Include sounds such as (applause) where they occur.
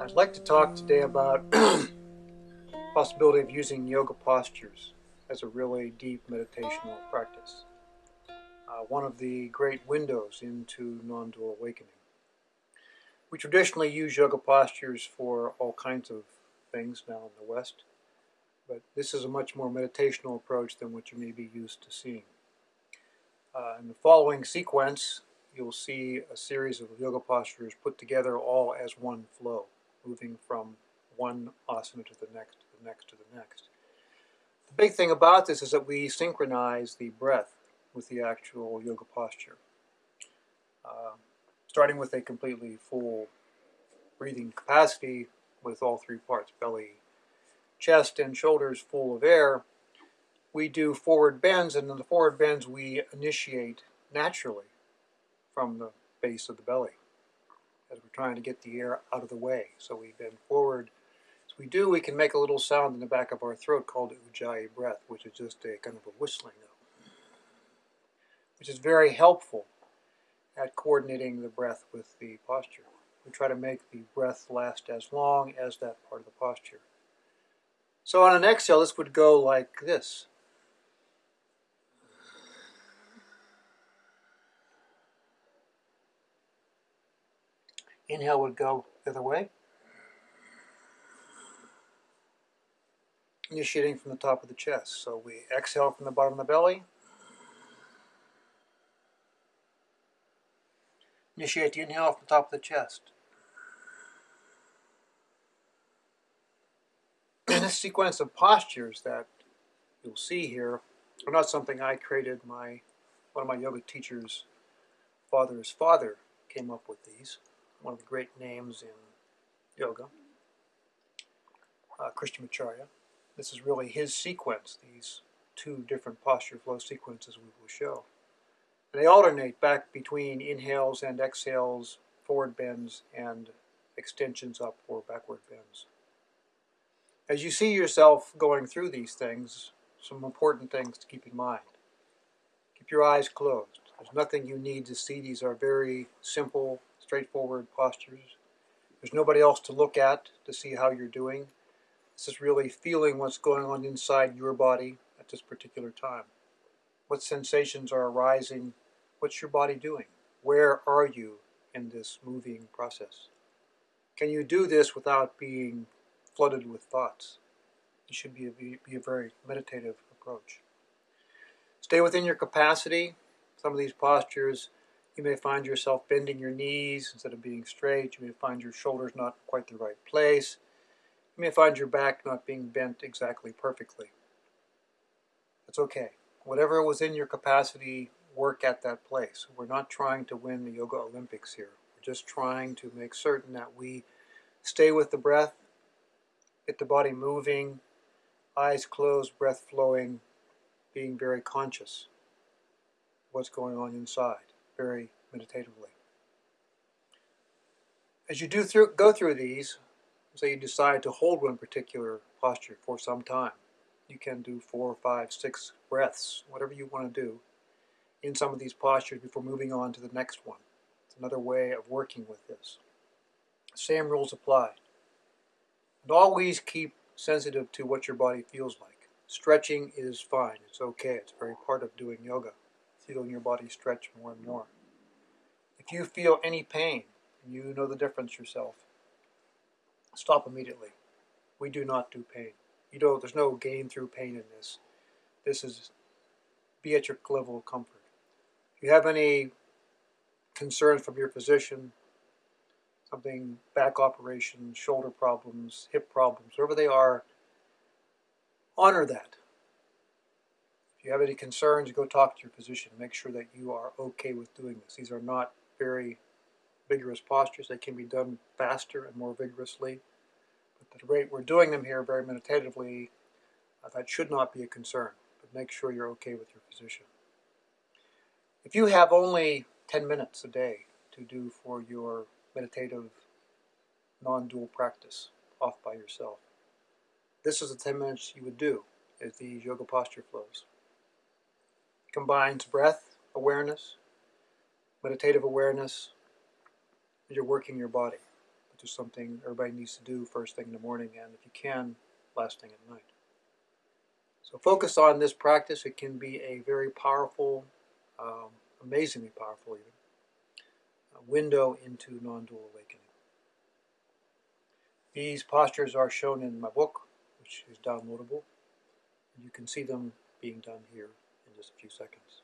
I'd like to talk today about (clears throat) possibility of using yoga postures as a really deep meditational practice. Uh, one of the great windows into non-dual awakening. We traditionally use yoga postures for all kinds of things now in the West, but this is a much more meditational approach than what you may be used to seeing. Uh, in the following sequence, you'll see a series of yoga postures put together all as one flow, moving from one asana to the next, to the next, to the next. The big thing about this is that we synchronize the breath with the actual yoga posture. Uh, starting with a completely full breathing capacity with all three parts, belly, chest, and shoulders full of air, we do forward bends, and in the forward bends we initiate naturally from the base of the belly trying to get the air out of the way. So we bend forward. As we do, we can make a little sound in the back of our throat called ujjayi breath, which is just a kind of a whistling note, which is very helpful at coordinating the breath with the posture. We try to make the breath last as long as that part of the posture. So on an exhale, this would go like this. Inhale would go the other way. Initiating from the top of the chest. So we exhale from the bottom of the belly. Initiate the inhale from the top of the chest. And this sequence of postures that you'll see here are not something I created. My one of my yoga teachers' father's father came up with these one of the great names in yoga, uh, Krishnamacharya. This is really his sequence, these two different posture flow sequences we will show. And they alternate back between inhales and exhales, forward bends, and extensions up or backward bends. As you see yourself going through these things, some important things to keep in mind. Keep your eyes closed. There's nothing you need to see. These are very simple straightforward postures. There's nobody else to look at to see how you're doing. This is really feeling what's going on inside your body at this particular time. What sensations are arising? What's your body doing? Where are you in this moving process? Can you do this without being flooded with thoughts? It should be a, be a very meditative approach. Stay within your capacity. Some of these postures you may find yourself bending your knees instead of being straight. You may find your shoulders not quite the right place. You may find your back not being bent exactly perfectly. That's okay. Whatever was in your capacity, work at that place. We're not trying to win the Yoga Olympics here. We're just trying to make certain that we stay with the breath, get the body moving, eyes closed, breath flowing, being very conscious what's going on inside very meditatively. As you do through, go through these, say you decide to hold one particular posture for some time, you can do four, five, six breaths, whatever you want to do, in some of these postures before moving on to the next one. It's another way of working with this. Same rules apply. And always keep sensitive to what your body feels like. Stretching is fine. It's okay. It's very part of doing yoga feeling your body stretch more and more. If you feel any pain, you know the difference yourself, stop immediately. We do not do pain. You know, there's no gain through pain in this. This is be at your level of comfort. If you have any concerns from your physician, something back operations, shoulder problems, hip problems, whatever they are, honor that. If you have any concerns, go talk to your physician. Make sure that you are okay with doing this. These are not very vigorous postures. They can be done faster and more vigorously. But the rate we're doing them here very meditatively, uh, that should not be a concern. But make sure you're okay with your physician. If you have only 10 minutes a day to do for your meditative non-dual practice off by yourself, this is the 10 minutes you would do as these yoga posture flows combines breath awareness, meditative awareness, as you're working your body. just something everybody needs to do first thing in the morning, and if you can, last thing at night. So focus on this practice. It can be a very powerful, um, amazingly powerful even, window into non-dual awakening. These postures are shown in my book, which is downloadable. You can see them being done here in just a few seconds.